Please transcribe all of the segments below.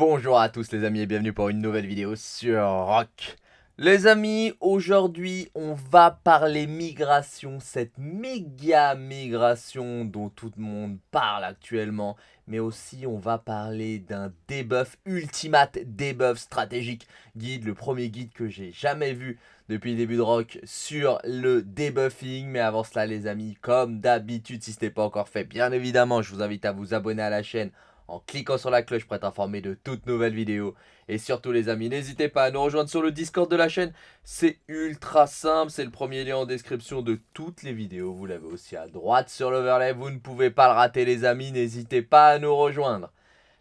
Bonjour à tous les amis et bienvenue pour une nouvelle vidéo sur Rock. Les amis, aujourd'hui on va parler migration, cette méga migration dont tout le monde parle actuellement. Mais aussi on va parler d'un debuff, ultimate debuff stratégique guide, le premier guide que j'ai jamais vu depuis le début de Rock sur le debuffing. Mais avant cela les amis, comme d'habitude si ce n'est pas encore fait, bien évidemment je vous invite à vous abonner à la chaîne en cliquant sur la cloche pour être informé de toutes nouvelles vidéos. Et surtout les amis, n'hésitez pas à nous rejoindre sur le Discord de la chaîne. C'est ultra simple, c'est le premier lien en description de toutes les vidéos. Vous l'avez aussi à droite sur l'overlay, vous ne pouvez pas le rater les amis, n'hésitez pas à nous rejoindre.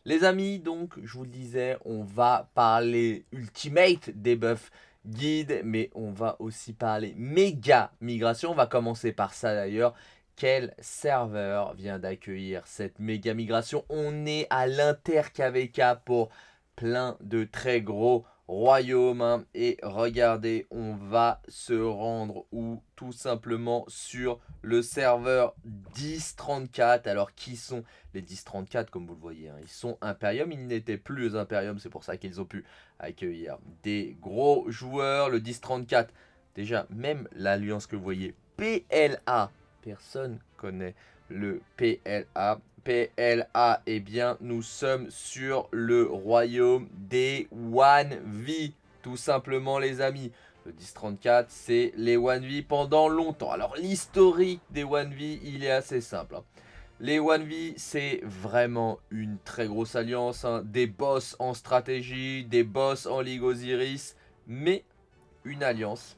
Les amis, donc, je vous le disais, on va parler Ultimate Debuff Guide, mais on va aussi parler méga migration. On va commencer par ça d'ailleurs quel serveur vient d'accueillir cette méga migration On est à l'Inter-KVK pour plein de très gros royaumes. Hein. Et regardez, on va se rendre où? Tout simplement sur le serveur 1034. Alors, qui sont les 1034 comme vous le voyez hein? Ils sont Imperium, ils n'étaient plus Imperium, c'est pour ça qu'ils ont pu accueillir des gros joueurs. Le 1034, déjà, même l'alliance que vous voyez, PLA personne connaît le PLA. PLA, eh bien, nous sommes sur le royaume des 1V, tout simplement, les amis. Le 1034, c'est les 1V pendant longtemps. Alors, l'historique des 1V, il est assez simple. Hein. Les 1V, c'est vraiment une très grosse alliance. Hein. Des boss en stratégie, des boss en Ligue Osiris, mais une alliance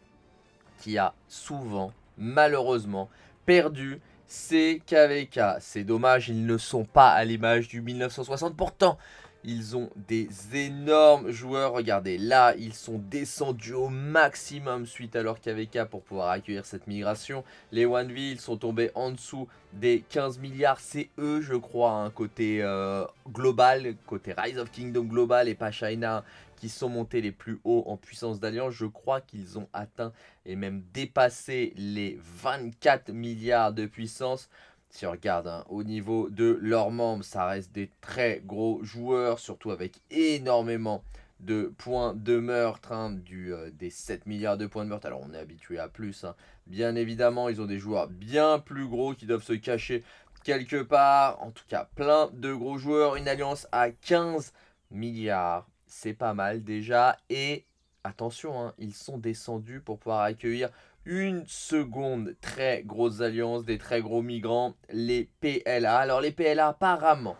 qui a souvent, malheureusement, perdu c'est KVK. C'est dommage, ils ne sont pas à l'image du 1960. Pourtant, ils ont des énormes joueurs. Regardez, là, ils sont descendus au maximum suite à leur KVK pour pouvoir accueillir cette migration. Les 1V, ils sont tombés en dessous des 15 milliards. C'est eux, je crois, un côté euh, global, côté Rise of Kingdom global et pas China qui sont montés les plus hauts en puissance d'alliance. Je crois qu'ils ont atteint et même dépassé les 24 milliards de puissance. Si on regarde hein, au niveau de leurs membres, ça reste des très gros joueurs, surtout avec énormément de points de meurtre, hein, du, euh, des 7 milliards de points de meurtre. Alors on est habitué à plus, hein. bien évidemment, ils ont des joueurs bien plus gros qui doivent se cacher quelque part. En tout cas, plein de gros joueurs, une alliance à 15 milliards c'est pas mal déjà. Et attention, hein, ils sont descendus pour pouvoir accueillir une seconde très grosse alliance, des très gros migrants, les PLA. Alors les PLA apparemment,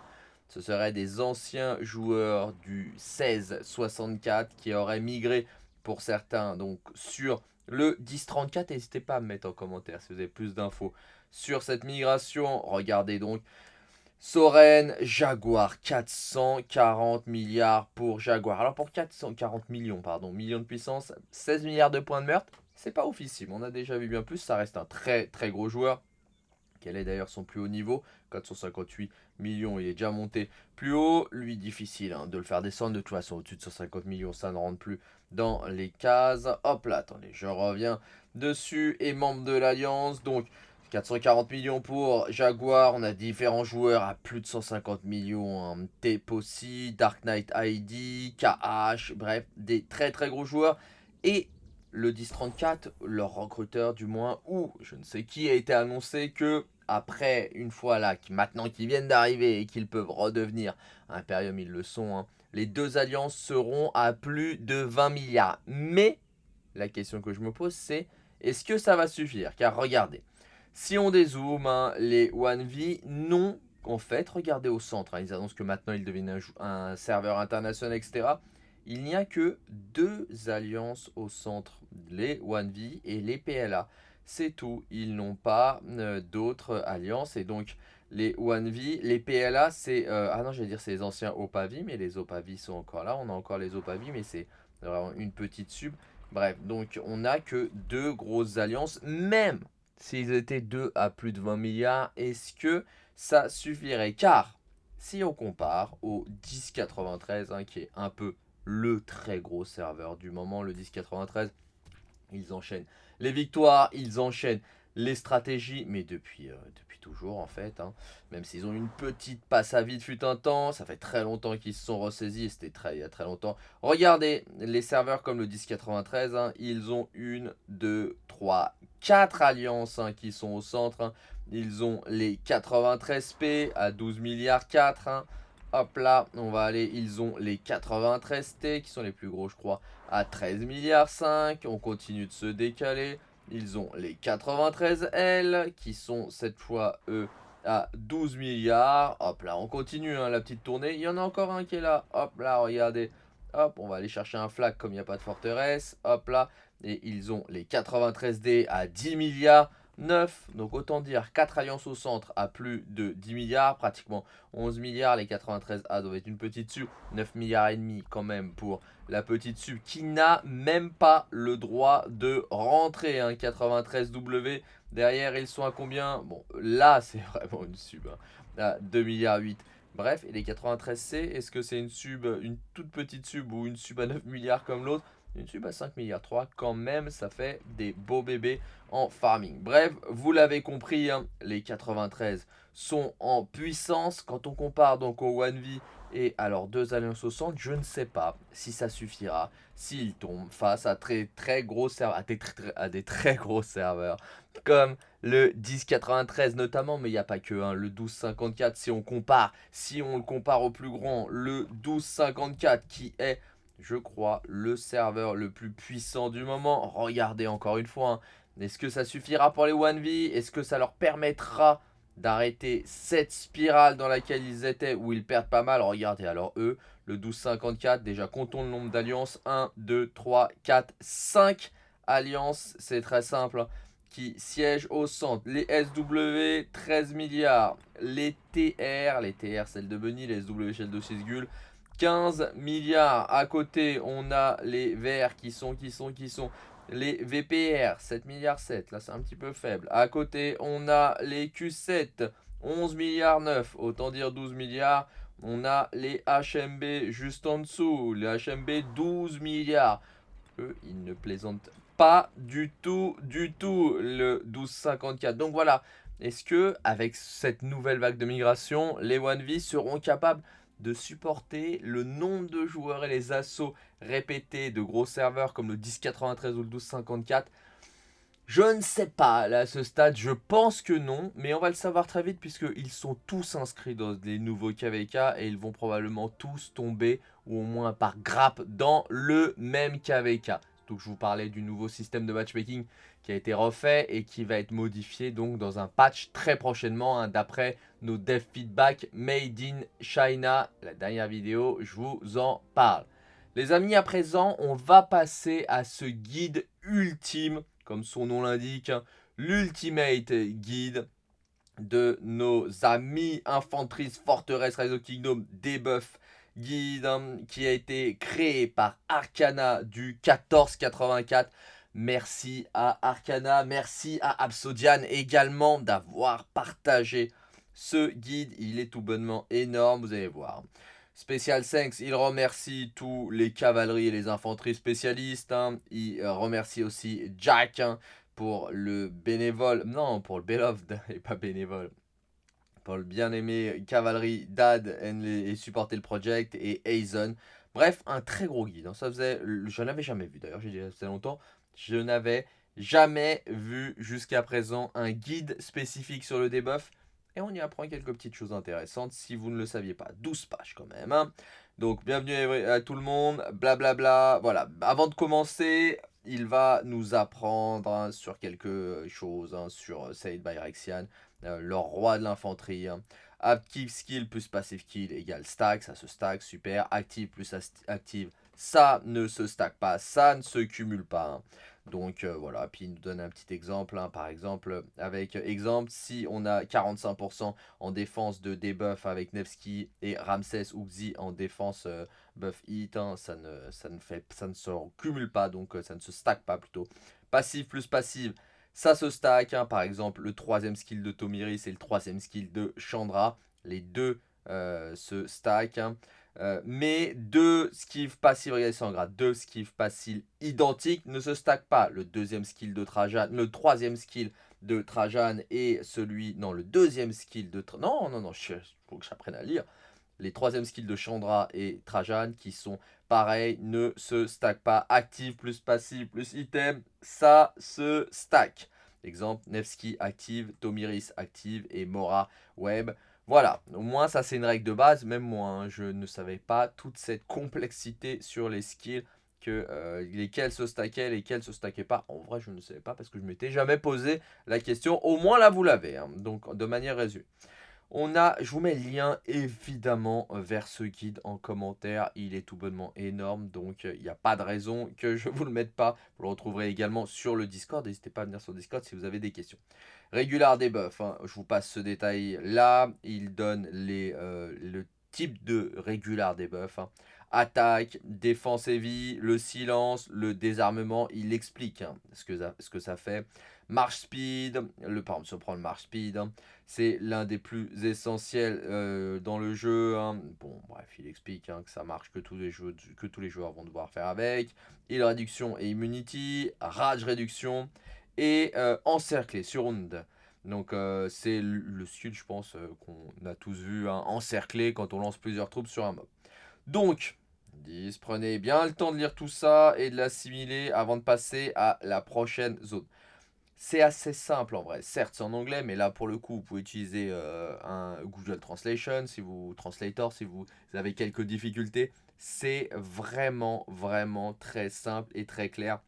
ce seraient des anciens joueurs du 1664 qui auraient migré pour certains donc sur le 1034. N'hésitez pas à me mettre en commentaire si vous avez plus d'infos sur cette migration. Regardez donc Soren, Jaguar, 440 milliards pour Jaguar. Alors pour 440 millions, pardon, millions de puissance, 16 milliards de points de meurtre, c'est pas officiel. On a déjà vu bien plus, ça reste un très très gros joueur. Quel est d'ailleurs son plus haut niveau? 458 millions, il est déjà monté plus haut. Lui, difficile hein, de le faire descendre. De toute façon, au-dessus de 150 millions, ça ne rentre plus dans les cases. Hop là, attendez, je reviens dessus. Et membre de l'Alliance, donc 440 millions pour Jaguar, on a différents joueurs à plus de 150 millions, hein. Tepossi, Dark Knight ID, KH, bref, des très très gros joueurs. Et le 1034, leur recruteur du moins, ou je ne sais qui, a été annoncé que après, une fois là, maintenant qu'ils viennent d'arriver et qu'ils peuvent redevenir Imperium, ils le sont, hein, les deux alliances seront à plus de 20 milliards. Mais, la question que je me pose, c'est est-ce que ça va suffire? Car regardez, si on dézoome, hein, les 1V non, en fait, regardez au centre, hein, ils annoncent que maintenant ils deviennent un, serveur international, etc. Il n'y a que deux alliances au centre, les 1V et les PLA. C'est tout, ils n'ont pas euh, d'autres alliances et donc les 1V, les PLA c'est, euh, ah non j'allais dire c'est les anciens Opavi mais les Opavi sont encore là, on a encore les Opavi mais c'est vraiment une petite sub. Bref, donc on n'a que deux grosses alliances, même s'ils étaient deux à plus de 20 milliards, est-ce que ça suffirait? Car, si on compare au 1093, hein, qui est un peu le très gros serveur du moment, le 1093, ils enchaînent les victoires, ils enchaînent les stratégies, mais depuis, euh, depuis toujours en fait. Hein. Même s'ils ont une petite passe à vide fut un temps, ça fait très longtemps qu'ils se sont ressaisis, c'était très, il y a très longtemps. Regardez, les serveurs comme le 1093, hein, ils ont une, deux, trois, quatre alliances hein, qui sont au centre. Ils ont les 93P à 12 milliards 4. Hop là, on va aller, ils ont les 93T qui sont les plus gros je crois à 13 milliards 5. On continue de se décaler. Ils ont les 93L qui sont cette fois eux à 12 milliards. Hop là, on continue hein, la petite tournée. Il y en a encore un qui est là. Hop là, regardez. Hop, on va aller chercher un flag comme il n'y a pas de forteresse. Hop là. Et ils ont les 93D à 10 milliards. 9, donc autant dire 4 alliances au centre à plus de 10 milliards, pratiquement 11 milliards, les 93A doivent être une petite sub, 9 milliards et demi quand même pour la petite sub qui n'a même pas le droit de rentrer, hein, 93W, derrière ils sont à combien? Bon là c'est vraiment une sub, hein, à 2 milliards 8 Bref, et les 93C, est-ce que c'est une sub, une toute petite sub ou une sub à 9 milliards comme l'autre? Sub à 5 milliards 3, quand même, ça fait des beaux bébés en farming. Bref, vous l'avez compris, hein, les 93 sont en puissance. Quand on compare donc au 1V et à leurs deux alliances au centre, je ne sais pas si ça suffira, s'ils tombent face à, très, très gros serveurs, à, des, très, à des très gros serveurs, comme le 1093 notamment, mais il n'y a pas que, hein, le 1254 si on compare, si on le compare au plus grand, le 1254 qui est je crois, le serveur le plus puissant du moment. Regardez encore une fois, hein. est-ce que ça suffira pour les 1v Est-ce que ça leur permettra d'arrêter cette spirale dans laquelle ils étaient où ils perdent pas mal? Regardez, alors eux, le 1254, déjà comptons le nombre d'alliances. 1, 2, 3, 4, 5 alliances, c'est très simple qui siègent au centre. Les SW, 13 milliards. Les TR, les TR, celle de Bunny, les SW, celle de 6 15 milliards. À côté, on a les verts qui sont, qui sont, qui sont les VPR, 7 milliards 7. Là, c'est un petit peu faible. À côté, on a les Q7, 11 milliards 9. Autant dire 12 milliards. On a les HMB juste en dessous. Les HMB, 12 milliards. Eux, ils ne plaisantent pas du tout, du tout, le 1254. Donc voilà, est-ce que avec cette nouvelle vague de migration, les 1V seront capables de supporter le nombre de joueurs et les assauts répétés de gros serveurs comme le 1093 ou le 1254 je ne sais pas, là, à ce stade, je pense que non, mais on va le savoir très vite puisqu'ils sont tous inscrits dans les nouveaux KVK et ils vont probablement tous tomber, ou au moins par grappe, dans le même KVK. Donc je vous parlais du nouveau système de matchmaking qui a été refait et qui va être modifié donc dans un patch très prochainement hein, d'après nos dev feedback made in China. La dernière vidéo, je vous en parle. Les amis, à présent, on va passer à ce guide ultime, comme son nom l'indique, hein, l'ultimate guide de nos amis infanteristes forteresse Rise of Kingdom debuff guide hein, qui a été créé par Arcana du 1484 Merci à Arcana, merci à Absodian également d'avoir partagé ce guide. Il est tout bonnement énorme, vous allez voir. Special Thanks, il remercie tous les cavaleries et les infanteries spécialistes. Hein. Il remercie aussi Jack hein, pour le bénévole, non pour le beloved et pas bénévole. Pour le bien-aimé cavalerie Dad et supporter le project et Aizen. Bref, un très gros guide. Hein. Ça faisait, je jamais vu d'ailleurs, j'ai dit ça longtemps. Je n'avais jamais vu jusqu'à présent un guide spécifique sur le debuff. Et on y apprend quelques petites choses intéressantes si vous ne le saviez pas. 12 pages quand même. Hein. Donc bienvenue à tout le monde. Blablabla. Bla, bla. Voilà. Avant de commencer, il va nous apprendre hein, sur quelque chose. Hein, sur Said by Rexian. Euh, le roi de l'infanterie. Active skill plus passive kill égale stack. Ça se stack. Super. Active plus active ça ne se stack pas, ça ne se cumule pas. Hein. Donc euh, voilà, puis il nous donne un petit exemple, hein. par exemple, avec exemple, si on a 45% en défense de debuff avec Nevsky et Ramsès ou Xi en défense euh, buff hit, hein, ça, ne, ça, ne fait, ça ne se cumule pas, donc euh, ça ne se stack pas plutôt. Passive plus passive, ça se stack, par exemple, le troisième skill de Tomiris et le troisième skill de Chandra, les deux se stack. Euh, mais deux skives passives, regardez c'est en deux skives passives identiques ne se stackent pas. Le deuxième skill de Trajan, le troisième skill de Trajan et celui, non, le deuxième skill de, non, non, non, il faut que j'apprenne à lire, les troisième skills de Chandra et Trajan qui sont pareils, ne se stack pas. Active plus passive plus item, ça se stack. Exemple, Nevsky active, Tomiris active et Mora web. Voilà, au moins ça c'est une règle de base, même moi hein, je ne savais pas toute cette complexité sur les skills que euh, lesquels se stackaient, lesquels se stackaient pas. En vrai je ne savais pas parce que je m'étais jamais posé la question, au moins là vous l'avez, hein. donc de manière résumée. On a, je vous mets le lien évidemment vers ce guide en commentaire. Il est tout bonnement énorme, donc euh, il n'y a pas de raison que je ne vous le mette pas. Vous le retrouverez également sur le Discord. N'hésitez pas à venir sur Discord si vous avez des questions. Régular debuff, hein. je vous passe ce détail là. Il donne euh, le type de régular debuff. Hein. Attaque, défense et vie, le silence, le désarmement. Il explique hein, ce que ça fait. March speed, le, par exemple, si on prend le march speed, hein, c'est l'un des plus essentiels euh, dans le jeu. Hein. Bon, bref, il explique hein, que ça marche, que tous, les joueurs vont devoir faire avec. Heal réduction et immunity, rage réduction et euh, encercler, surround. Donc euh, c'est le skill, je pense, qu'on a tous vu, encercler quand on lance plusieurs troupes sur un mob. Donc, 10, prenez bien le temps de lire tout ça et de l'assimiler avant de passer à la prochaine zone. C'est assez simple en vrai. Certes, c'est en anglais, mais là, pour le coup, vous pouvez utiliser euh, un Google Translation, si vous, si vous avez quelques difficultés. C'est vraiment, vraiment très simple et très clair.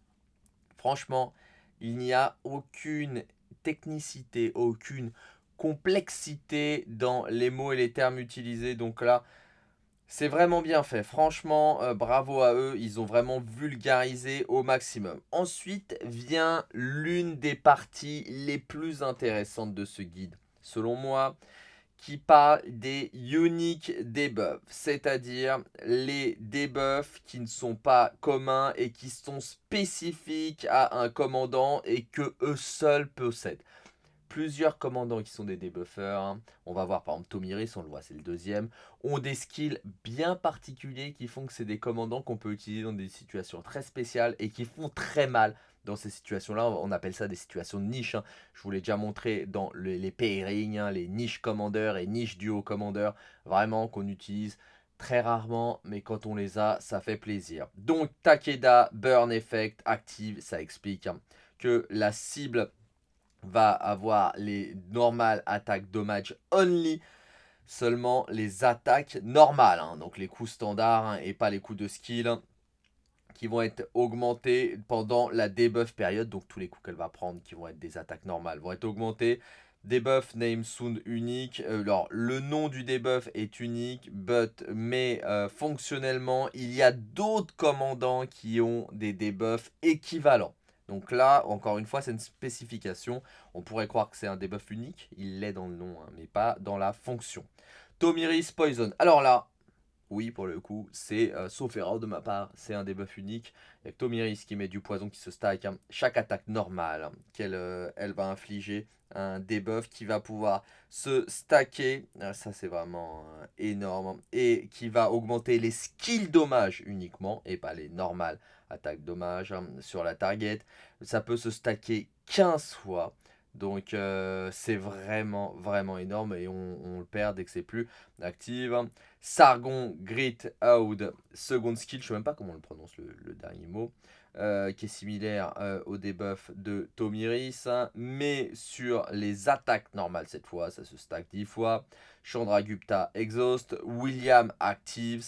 Franchement, il n'y a aucune technicité, aucune complexité dans les mots et les termes utilisés. Donc là, c'est vraiment bien fait, franchement, euh, bravo à eux, ils ont vraiment vulgarisé au maximum. Ensuite vient l'une des parties les plus intéressantes de ce guide, selon moi, qui parle des unique debuffs, c'est-à-dire les debuffs qui ne sont pas communs et qui sont spécifiques à un commandant et que eux seuls possèdent plusieurs commandants qui sont des debuffers. Hein. On va voir par exemple Tomiris, on le voit, c'est le deuxième. Ont des skills bien particuliers qui font que c'est des commandants qu'on peut utiliser dans des situations très spéciales et qui font très mal dans ces situations-là. On appelle ça des situations de niche. Hein. Je vous l'ai déjà montré dans les pairings, hein, les niches commandeurs et niches duo commandeurs. Vraiment qu'on utilise très rarement, mais quand on les a, ça fait plaisir. Donc Takeda, Burn Effect, active, ça explique que la cible va avoir les normales attaques dommage only, seulement les attaques normales, hein. donc les coups standards hein, et pas les coups de skill hein, qui vont être augmentés pendant la debuff période, donc tous les coups qu'elle va prendre qui vont être des attaques normales vont être augmentés. Debuff name sound unique. Euh, alors, le nom du debuff est unique, but, mais euh, fonctionnellement, il y a d'autres commandants qui ont des debuffs équivalents. Donc là, encore une fois, c'est une spécification. On pourrait croire que c'est un debuff unique. Il l'est dans le nom, hein, mais pas dans la fonction. Tomiris Poison. Alors là, oui, pour le coup, c'est, euh, sauf erreur de ma part, c'est un debuff unique. Il y a Tomiris qui met du poison qui se stack. Hein. Chaque attaque normale qu'elle euh, va infliger, un debuff qui va pouvoir se stacker. Ah, ça, c'est vraiment euh, énorme. Et qui va augmenter les skills dommages uniquement, et pas les normales attaque dommage hein, sur la target. Ça peut se stacker 15 fois. Donc euh, c'est vraiment vraiment énorme et on, le perd dès que c'est plus active. Sargon Grit Out, second skill, je sais même pas comment on le prononce le, dernier mot. Euh, qui est similaire euh, au debuff de Tomiris, mais sur les attaques normales cette fois, ça se stack 10 fois. Chandragupta Exhaust, William Actives,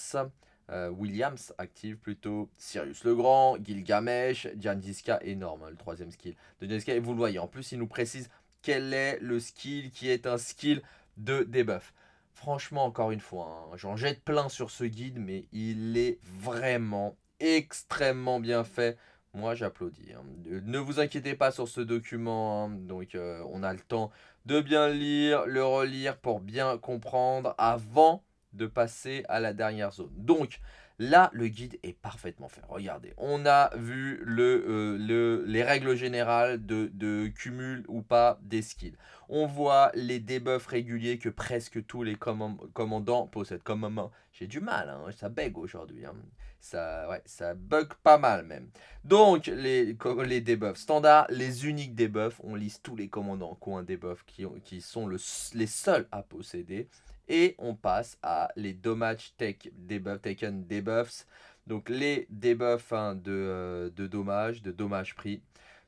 euh, Williams active plutôt Sirius le Grand, Gilgamesh, Jandiska énorme, hein, le troisième skill de Et vous le voyez, en plus il nous précise quel est le skill qui est un skill de debuff. Franchement, encore une fois, hein, j'en jette plein sur ce guide, mais il est vraiment extrêmement bien fait. Moi, j'applaudis. Hein. Ne vous inquiétez pas sur ce document. Donc, euh, on a le temps de bien lire, le relire pour bien comprendre avant de passer à la dernière zone. Donc, Là, le guide est parfaitement fait. Regardez, on a vu le, euh, le, les règles générales de, de, cumul ou pas des skills. On voit les debuffs réguliers que presque tous les commandants possèdent. Comme j'ai du mal, hein, ça bug aujourd'hui. Hein. Ça, ouais, ça bug pas mal même. Donc, les, les debuffs standards, les uniques debuffs, on liste tous les commandants qui ont un qui, qui sont le, les seuls à posséder. Et on passe à les damage take debuff, taken debuffs. Donc les debuffs hein, de, euh, de dommages, de dommages pris.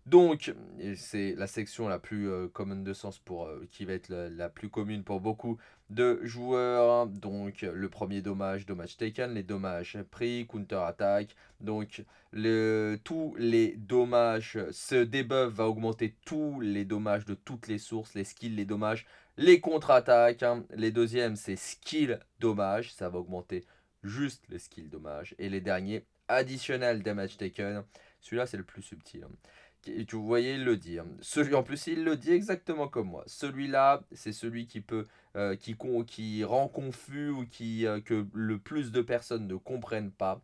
Donc, c'est la section la plus euh, commune de sens pour euh, qui va être la, plus commune pour beaucoup de joueurs. Donc, le premier dommage, dommage taken, les dommages pris, counter attack. Donc, tous les dommages, ce debuff va augmenter tous les dommages de toutes les sources, les skills, les dommages, les contre-attaques. Hein. Les deuxièmes, c'est skill dommage, ça va augmenter juste les skills dommage. Et les derniers, additional damage taken. Celui-là, c'est le plus subtil. Hein tu voyez, il le dit. Hein. Celui, en plus, il le dit exactement comme moi. Celui-là, c'est celui qui peut, euh, qui, rend confus ou qui, euh, que le plus de personnes ne comprennent pas.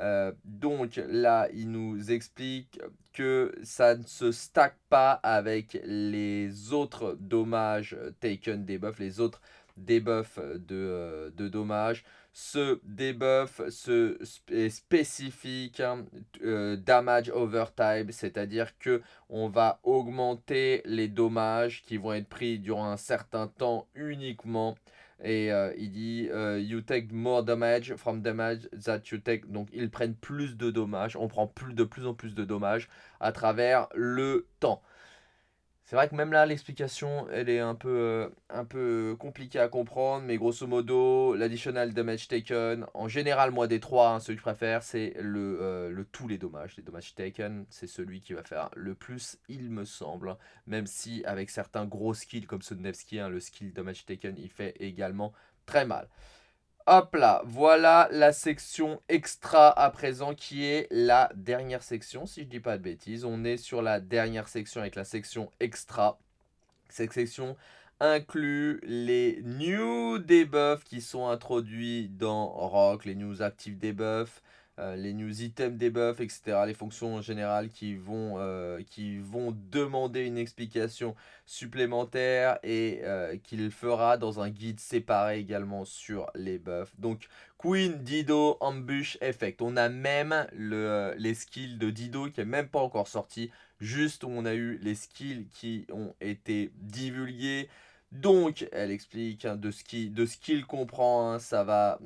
Euh, donc là, il nous explique que ça ne se stack pas avec les autres dommages taken debuff, les autres debuffs de, de dommages ce debuff ce spécifique hein, euh, damage over time, c'est-à-dire que on va augmenter les dommages qui vont être pris durant un certain temps uniquement. Et euh, il dit euh, you take more damage from damage that you take. Donc ils prennent plus de dommages, on prend de plus en plus de dommages à travers le temps. C'est vrai que même là, l'explication, elle est un peu, euh, peu compliquée à comprendre, mais grosso modo, l'additional damage taken, en général, moi des trois, hein, celui que je préfère, c'est le, euh, le tous les dommages. Les dommages taken, c'est celui qui va faire le plus, il me semble, même si avec certains gros skills comme ce de Nevsky, hein, le skill damage taken, il fait également très mal. Hop là, voilà la section extra à présent qui est la dernière section, si je dis pas de bêtises. On est sur la dernière section avec la section extra. Cette section inclut les new debuffs qui sont introduits dans Rock, les news active debuffs, euh, les news items debuffs, etc. Les fonctions générales qui vont, euh, qui vont demander une explication supplémentaire et euh, qu'il fera dans un guide séparé également sur les buffs. Donc Queen, Dido, Ambush, Effect. On a même le, les skills de Dido qui n'est même pas encore sorti. Juste où on a eu les skills qui ont été divulgués. Donc, elle explique hein, de ce qu'il comprend, hein, ça va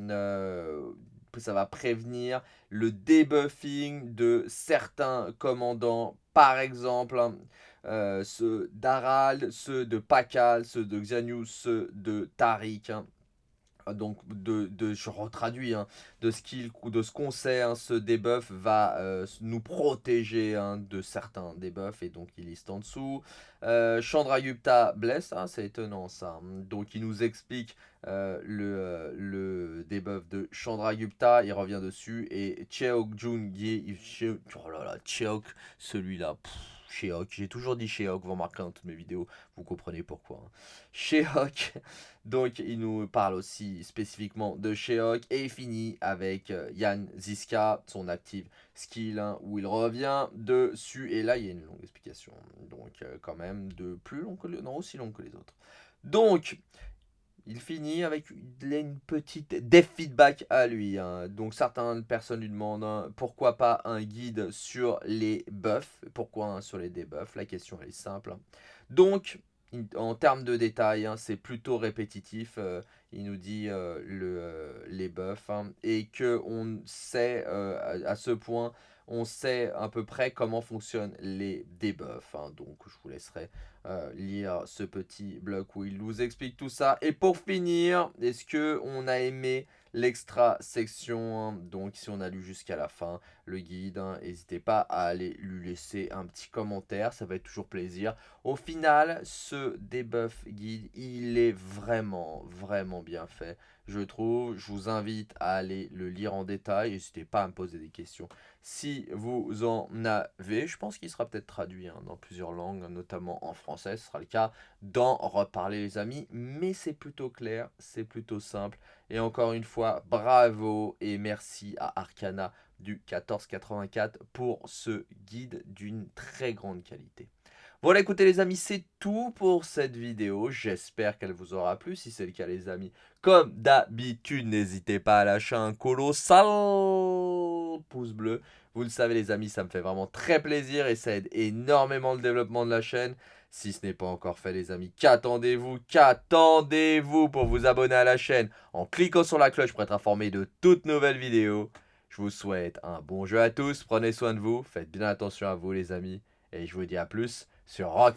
ça va prévenir le debuffing de certains commandants. Par exemple, euh, ceux d'Aral, ceux de Pakal, ceux de Xanius, ceux de Tariq. Hein. Donc, de, je retraduis, hein, de ce qu'il de ce qu'on sait, ce debuff va euh, nous protéger de certains debuffs, et donc il liste en dessous. Euh, Chandragupta blesse, c'est étonnant ça. Donc il nous explique euh, le, euh, le debuff de Chandragupta, il revient dessus. Et Cheok Jun oh là là, Cheok, celui-là. Sheok, j'ai toujours dit Sheok, vous remarquerez dans toutes mes vidéos, vous comprenez pourquoi. Hein. donc il nous parle aussi spécifiquement de Sheok et finit avec euh, Yann Ziska, son active skill, hein, où il revient dessus. Et là, il y a une longue explication, donc quand même de plus long que le, non, aussi long que les autres. Donc, il finit avec une petite dev feedback à lui. Hein. Donc certaines personnes lui demandent hein, pourquoi pas un guide sur les buffs. Pourquoi hein, sur les debuffs? La question est simple. Donc en termes de détails, c'est plutôt répétitif. Euh, il nous dit euh, euh, les buffs et que on sait à ce point on sait à peu près comment fonctionnent les debuffs. Hein. donc je vous laisserai euh, lire ce petit bloc où il nous explique tout ça. Et pour finir, est-ce que on a aimé l'extra section hein? Donc si on a lu jusqu'à la fin le guide, hein, n'hésitez pas à aller lui laisser un petit commentaire, ça va être toujours plaisir. Au final, ce debuff guide, il est vraiment, vraiment bien fait. Je trouve. Je vous invite à aller le lire en détail. N'hésitez pas à me poser des questions si vous en avez. Je pense qu'il sera peut-être traduit hein, dans plusieurs langues, notamment en français. Ce sera le cas d'en reparler les amis. Mais c'est plutôt clair, c'est plutôt simple. Et encore une fois, bravo et merci à Arcana du 1484 pour ce guide d'une très grande qualité. Voilà, écoutez les amis, c'est tout pour cette vidéo. J'espère qu'elle vous aura plu. Si c'est le cas les amis, comme d'habitude, n'hésitez pas à lâcher un colossal pouce bleu. Vous le savez les amis, ça me fait vraiment très plaisir et ça aide énormément le développement de la chaîne. Si ce n'est pas encore fait les amis, qu'attendez-vous? Qu'attendez-vous pour vous abonner à la chaîne? En cliquant sur la cloche pour être informé de toutes nouvelles vidéos Je vous souhaite un bon jeu à tous, prenez soin de vous, faites bien attention à vous les amis et je vous dis à plus sur Rock.